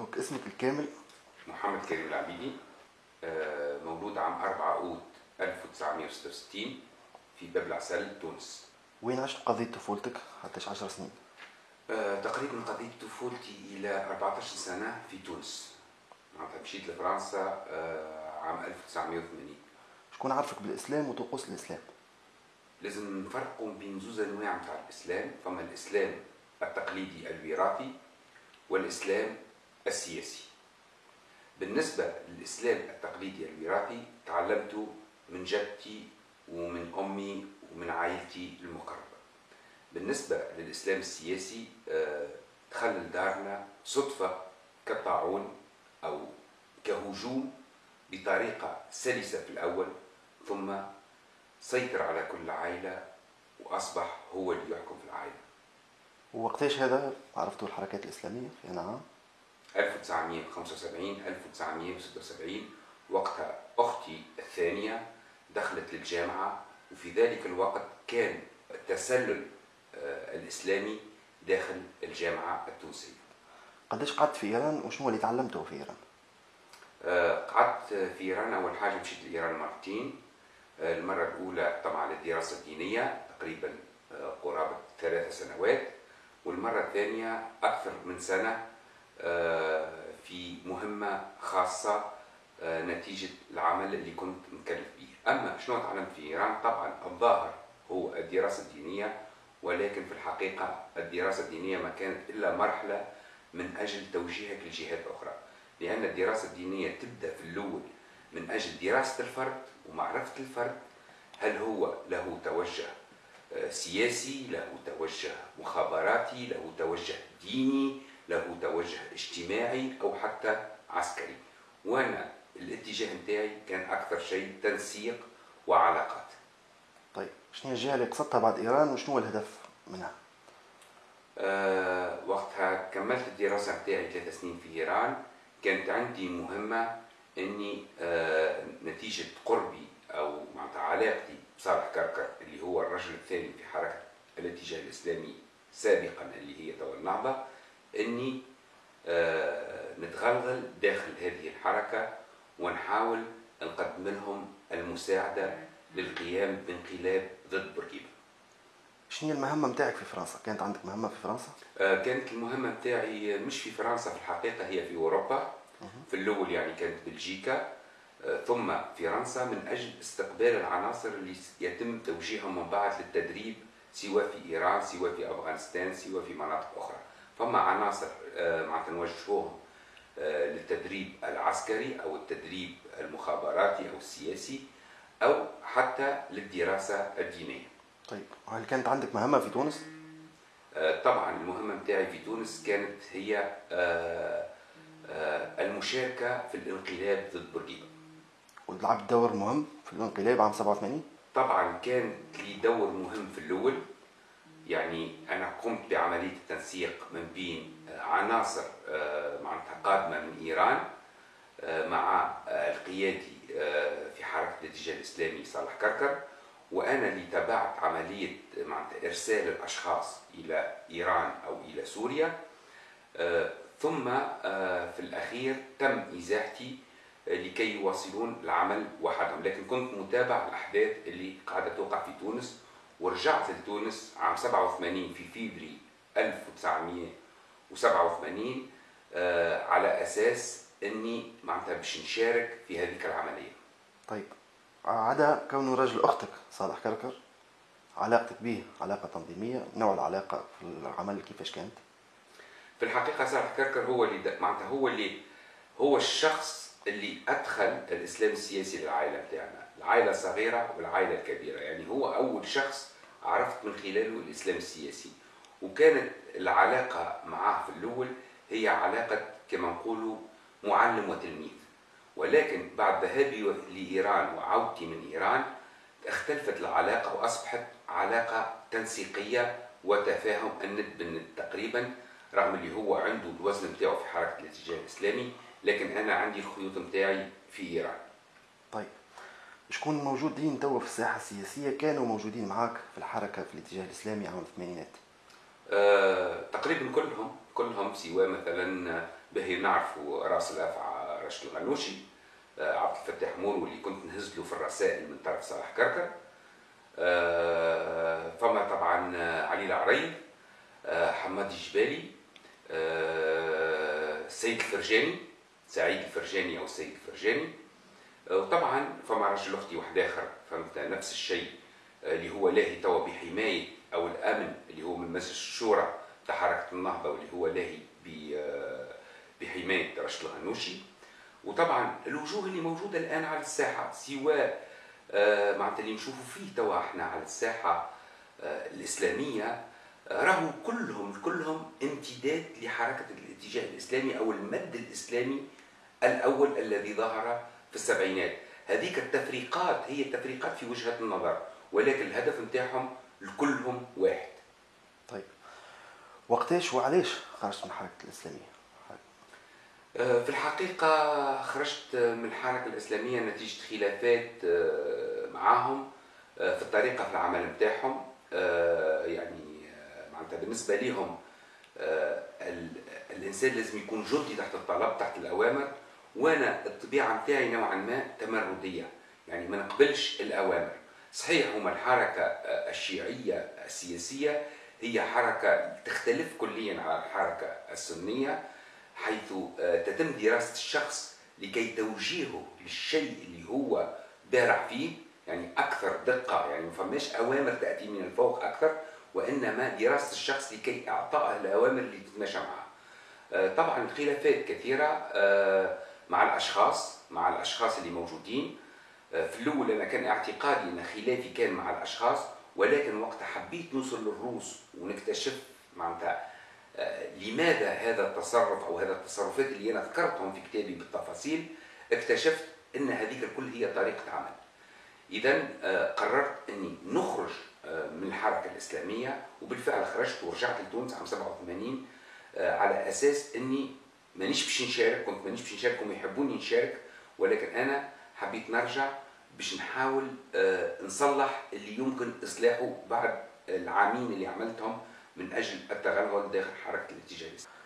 Donc اسمك الكامل؟ محمد كريم العبيدي آه، مولود عام 4 أوت 1966 في باب العسل تونس. وين عشت قضية طفولتك؟ حتى 10 سنين. آه، تقريبا قضيت طفولتي إلى 14 سنة في تونس. معناتها مشيت لفرنسا آه، عام 1980 شكون عرفك بالإسلام وطقوس الإسلام؟ لازم نفرقوا بين زوز أنواع نتاع الإسلام فما الإسلام التقليدي الوراثي والإسلام السياسي. بالنسبة للإسلام التقليدي الوراثي تعلمته من جدتي ومن أمي ومن عائلتي المقربة. بالنسبة للإسلام السياسي آه، دخل لدارنا صدفة كالطاعون أو كهجوم بطريقة سلسة في الأول ثم سيطر على كل عائلة وأصبح هو اللي يحكم في العائلة. ووقتاش هذا؟ عرفتوا الحركات الإسلامية في أنا عام 1975 1976 وقتها أختي الثانية دخلت للجامعة وفي ذلك الوقت كان التسلل آه، الإسلامي داخل الجامعة التونسية. قداش قعدت في إيران؟ وشنو اللي تعلمته في إيران؟ آه، قعدت في إيران. أول حاجة مشيت لإيران مرتين. آه، المرة الأولى طبعا للدراسة الدينية تقريبا قرابة ثلاث سنوات. والمرة الثانية أكثر من سنة في مهمة خاصة آه، نتيجة العمل اللي كنت مكلف به أما شنو تعلمت في إيران؟ طبعا الظاهر هو الدراسة الدينية ولكن في الحقيقة الدراسة الدينية ما كانت إلا مرحلة من أجل توجيهك لجهات أخرى. لأن الدراسة الدينية تبدأ في الأول من أجل دراسة الفرد ومعرفة الفرد هل هو له توجه آه، سياسي له توجه مخابراتي له توجه ديني له توجه اجتماعي أو حتى عسكري. وأنا الاتجاه متاعي كان أكثر شيء تنسيق وعلاقات. طيب شنو هي الجهة اللي قصدتها بعد إيران وشنو هو الهدف منها؟ أه وقتها كملت الدراسة متاعي ثلاث سنين في إيران. كانت عندي مهمة أني أه نتيجة قربي أو معناتها علاقتي بصالح كركر اللي هو الرجل الثاني في حركة الاتجاه الإسلامي سابقا اللي هي توا النهضة. أني أه نتغلغل داخل هذه الحركة ونحاول نقدم لهم المساعدة للقيام بانقلاب ضد بورقيبة شنو هي المهمة متاعك في فرنسا؟ كانت عندك مهمة في فرنسا؟ آه، كانت المهمة بتاعي مش في فرنسا في الحقيقة هي في أوروبا. في الأول يعني كانت بلجيكا. آه، ثم فرنسا من أجل استقبال العناصر اللي يتم توجيههم من بعد للتدريب سواء في إيران سواء في أفغانستان سواء في مناطق أخرى. فما عناصر آه، معناتها نوجهوهم آه، للتدريب العسكري أو التدريب المخابراتي أو السياسي أو حتى للدراسة الدينية. طيب وهل كانت عندك مهمة في تونس؟ آه، طبعا المهمة بتاعي في تونس كانت هي المشاركة في الانقلاب ضد بورقيبة. ولعبت دور مهم في الانقلاب عام 87 طبعا كان لي دور مهم في الأول يعني أنا قمت بعملية التنسيق من بين آه، عناصر آه، معناتها قادمة من إيران آه، مع القيادي في حركة الاتجاه الإسلامي صالح كركر وأنا اللي تابعت عملية معناتها إرسال الأشخاص إلى إيران أو إلى سوريا. ثم في الأخير تم إزاحتي آه، لكي يواصلون العمل وحدهم. لكن كنت متابع الأحداث اللي قاعدة توقع في تونس ورجعت لتونس عام 87 في فيفري 1987 آه، على أساس أني معناتها باش نشارك في هذيك العملية. طيب عدا كونه رجل أختك صالح كركر علاقتك به علاقة تنظيمية نوع العلاقة في العمل كيفاش كانت؟ في الحقيقة صالح كركر هو اللي معناتها هو اللي هو الشخص اللي أدخل الإسلام السياسي للعائلة بتاعنا. العائلة الصغيرة والعائلة الكبيرة. يعني هو أول شخص عرفت من خلاله الإسلام السياسي. وكانت العلاقة معه في الأول هي علاقة كما نقولوا معلم وتلميذ. ولكن بعد ذهابي لإيران وعودتي من إيران اختلفت العلاقة وأصبحت علاقة تنسيقية وتفاهم الند بالند تقريبا رغم اللي هو عنده الوزن بتاعه في حركة الاتجاه الإسلامي لكن أنا عندي الخيوط بتاعي في إيران. طيب. شكون موجودين توا في الساحة السياسية كانوا موجودين معاك في الحركة في الاتجاه الإسلامي عام الثمانينات؟ آه، تقريبا كلهم كلهم سواء مثلا باهي نعرفوا راس الأفعى رشد الغنوشي آه، عبد الفتاح مور واللي كنت نهز له في الرسائل من طرف صالح كركر. آه، فما طبعا علي العريض آه، حماد الجبالي السيد الفرجاني سعيد الفرجاني أو السيد الفرجاني. وطبعا فما رجل أختي واحد آخر فهمت؟ نفس الشيء. اللي هو لاهي توا بحماية أو الأمن اللي هو من مجلس الشورى تاع حركه النهضة واللي هو لاهي بحماية رشد الغنوشي. وطبعا الوجوه اللي موجودة الآن على الساحة سواء آه، معناتها اللي نشوفوا فيه توا إحنا على الساحة آه، الإسلامية آه، راهو كلهم كلهم امتداد لحركة الاتجاه الإسلامي أو المد الإسلامي الأول الذي ظهر في السبعينات. هذيك التفريقات هي التفريقات في وجهة النظر ولكن الهدف نتاعهم لكلهم واحد. طيب. وقتاش وعلاش خرجت من الحركه الإسلامية؟ آه، في الحقيقة خرجت من الحركة الإسلامية نتيجة خلافات آه، معاهم آه، في الطريقة في العمل نتاعهم. يعني معناتها بالنسبة لهم الإنسان لازم يكون جندي تحت الطلب تحت الأوامر. وأنا الطبيعة نتاعي نوعا ما تمردية يعني ما نقبلش الأوامر. صحيح هما الحركة الشيعية السياسية هي حركة تختلف كليا على الحركة السنية حيث آه، تتم دراسة الشخص لكي توجيهه للشيء اللي هو بارع فيه يعني أكثر دقة يعني ما فماش أوامر تأتي من الفوق أكثر وإنما دراسة الشخص لكي إعطائه الأوامر اللي تتماشى معه آه، طبعا الخلافات كثيرة آه، مع الأشخاص مع الأشخاص اللي موجودين في الأول أنا كان اعتقادي أن خلافي كان مع الأشخاص ولكن وقت حبيت نوصل للروس ونكتشف معناتها لماذا هذا التصرف أو هذا التصرفات اللي أنا ذكرتهم في كتابي بالتفاصيل اكتشفت أن هذيك الكل هي طريقة عمل. اذا آه، قررت أني نخرج آه، من الحركة الإسلامية وبالفعل خرجت ورجعت لتونس عام 87 آه، على أساس أني مانيش باش نشارك كنت مانيش باش نشارك هم يحبوني نشارك ولكن أنا حبيت نرجع باش نحاول نصلح اللي يمكن إصلاحه بعد العامين اللي عملتهم من أجل التغلغل داخل حركة الاتجاه الإسلامي.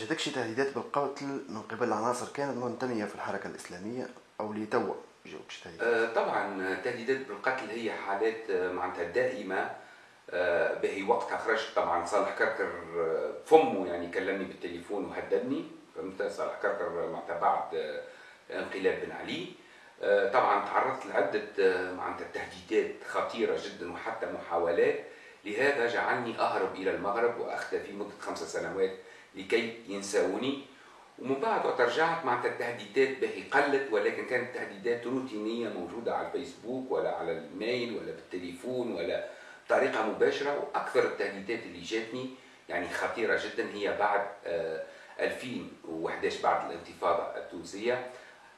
جاتك شي تهديدات بالقتل من قبل عناصر كانت منتميه في الحركة الإسلامية أو لتوا جاوك شي تهديدات؟ آه طبعا تهديدات بالقتل هي حالات آه، معناتها دائمة آه باهي وقتها خرجت طبعا صالح كركر آه، فمه يعني كلمني بالتليفون وهددني فهمت صالح كركر معناتها بعد آه، انقلاب بن علي. طبعا تعرضت لعدة معناتها تهديدات خطيرة جدا وحتى محاولات. لهذا جعلني أهرب إلى المغرب وأختفي مدة خمس سنوات لكي ينسوني ومن بعد وقت رجعت مع التهديدات باهي قلت ولكن كانت تهديدات روتينية موجودة على الفيسبوك ولا على الميل ولا بالتليفون ولا بطريقة مباشرة. وأكثر التهديدات اللي جاتني يعني خطيرة جدا هي بعد 2011 آه، بعد الانتفاضة التونسية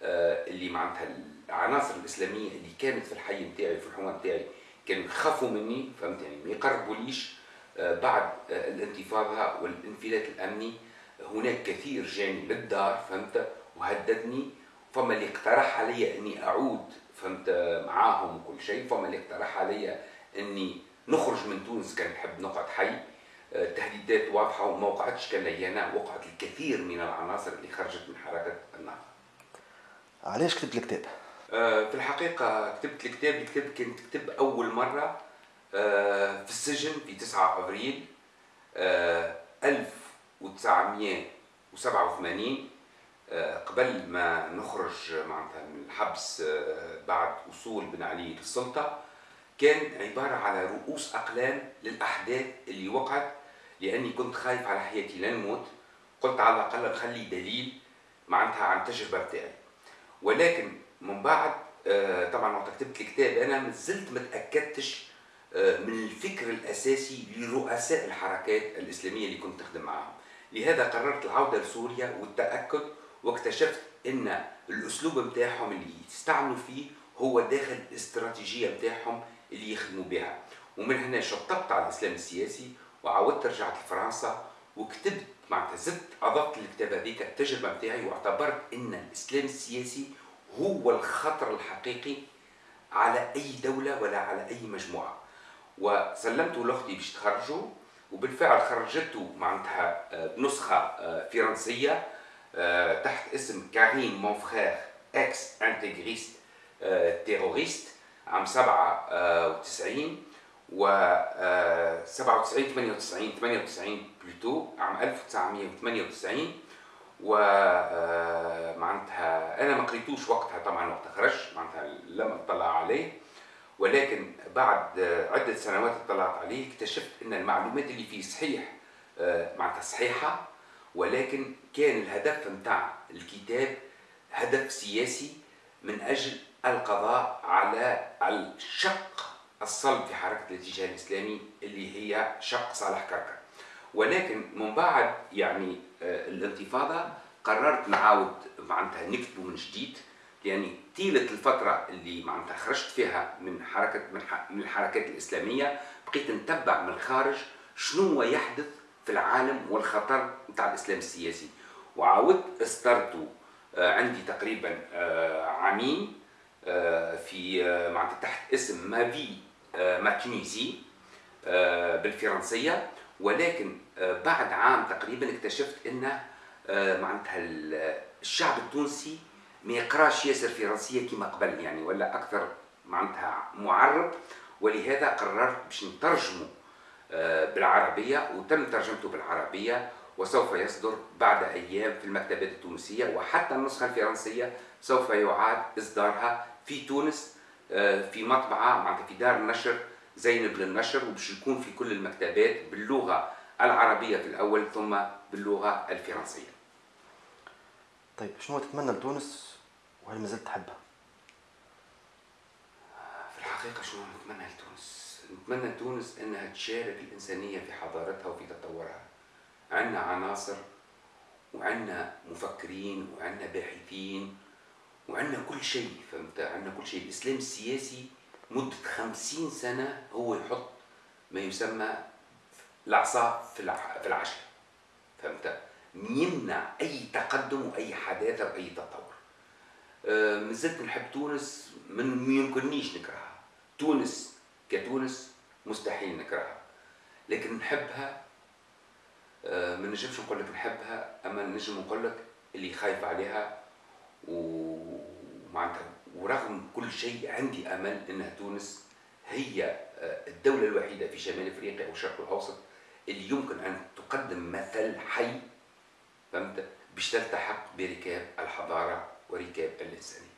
آه، اللي معناتها العناصر الإسلامية اللي كانت في الحي نتاعي في الحومة نتاعي كانوا يخافوا مني فهمت يعني؟ ما يقربوليش آه، بعد آه، الانتفاضة والانفلات الأمني. هناك كثير جاني للدار فهمت؟ وهددني فما اللي اقترح علي إني أعود فهمت؟ معاهم وكل شيء فما اللي اقترح علي إني نخرج من تونس كان نحب نقعد حي. التهديدات آه، واضحه وما وقعتش كليانا وقعت الكثير من العناصر اللي خرجت من حركة النهضة. علاش كتبت الكتاب؟ آه، في الحقيقة كتبت الكتاب الكتاب كنت كتب أول مرة آه، في السجن في 9 أبريل 1987 آه، قبل ما نخرج معناتها من الحبس بعد وصول بن علي للسلطة كان عبارة على رؤوس أقلام للأحداث اللي وقعت لأني كنت خايف على حياتي لا نموت قلت على الأقل نخلي دليل معناتها عن التجربة بتاعي. ولكن من بعد آه، طبعا وقت كتبت الكتاب أنا ما زلت ما تأكدتش آه، من الفكر الأساسي لرؤساء الحركات الإسلامية اللي كنت اخدم معاهم. لهذا قررت العودة لسوريا والتأكد واكتشفت إن الأسلوب بتاعهم اللي يستعملوا فيه هو داخل الاستراتيجية بتاعهم اللي يخدموا بها. ومن هنا شطبت على الإسلام السياسي وعاودت رجعت لفرنسا وكتبت معناتها زدت أضفت للكتاب هذيك التجربة بتاعي واعتبرت إن الإسلام السياسي هو الخطر الحقيقي على أي دولة ولا على أي مجموعة. وسلمته لأختي باش تخرجه وبالفعل خرجته معناتها بنسخه آه، فرنسية آه، تحت اسم كريم Mon frère ex-intégriste terroriste عام 97 و 97 98 98 plutôt عام 1998 و آه، معناتها أنا ما قريتوش وقتها طبعا وقت خرج معناتها لم أطلع عليه. ولكن بعد عدة سنوات اطلعت عليه اكتشفت إن المعلومات اللي فيه صحيح آه، معناتها صحيحة. ولكن كان الهدف نتاع الكتاب هدف سياسي من أجل القضاء على الشق. الصلب في حركة الاتجاه الإسلامي اللي هي شق صالح كركر. ولكن من بعد يعني آه، الانتفاضة قررت نعاود معناتها نكتبه من جديد. يعني طيلة الفترة اللي معناتها خرجت فيها من حركة من الحركات الإسلامية بقيت نتبع من الخارج شنو يحدث في العالم والخطر نتاع الإسلام السياسي. وعاودت استرت آه، عندي تقريبا آه، عامين في معناتها تحت اسم ما في ما تونيزي بالفرنسية. ولكن بعد عام تقريبا اكتشفت إن معناتها الشعب التونسي ما يقراش ياسر فرنسية كما قبل يعني ولا أكثر معناتها معرب. ولهذا قررت باش نترجمه بالعربية وتم ترجمته بالعربية وسوف يصدر بعد أيام في المكتبات التونسية. وحتى النسخة الفرنسية سوف يعاد إصدارها في تونس في مطبعة معناتها في دار النشر زينب للنشر وباش يكون في كل المكتبات باللغة العربية في الأول ثم باللغة الفرنسية. طيب شنو تتمنى لتونس وهل ما زلت تحبها؟ في الحقيقة شنو نتمنى لتونس؟ نتمنى تونس إنها تشارك الإنسانية في حضارتها وفي تطورها. عندنا عناصر وعندنا مفكرين وعندنا باحثين وعندنا كل شيء فهمت؟ عندنا كل شيء. الإسلام السياسي مدة خمسين سنة هو يحط ما يسمى العصا في في العشاء فهمت؟ يمنع أي تقدم وأي حداثة وأي تطور. أه مازلت نحب تونس من يمكننيش نكرهها. تونس كتونس مستحيل نكرهها. لكن نحبها أه ما نجمش نقول لك نحبها أما نجم نقول لك اللي خايف عليها ومعناتها ورغم كل شيء عندي أمل إنها تونس هي آه، الدولة الوحيدة في شمال إفريقيا والشرق الأوسط اللي يمكن أن تقدم مثل حي فهمت؟ باش تلتحق بركاب الحضارة وركاب الإنسانية.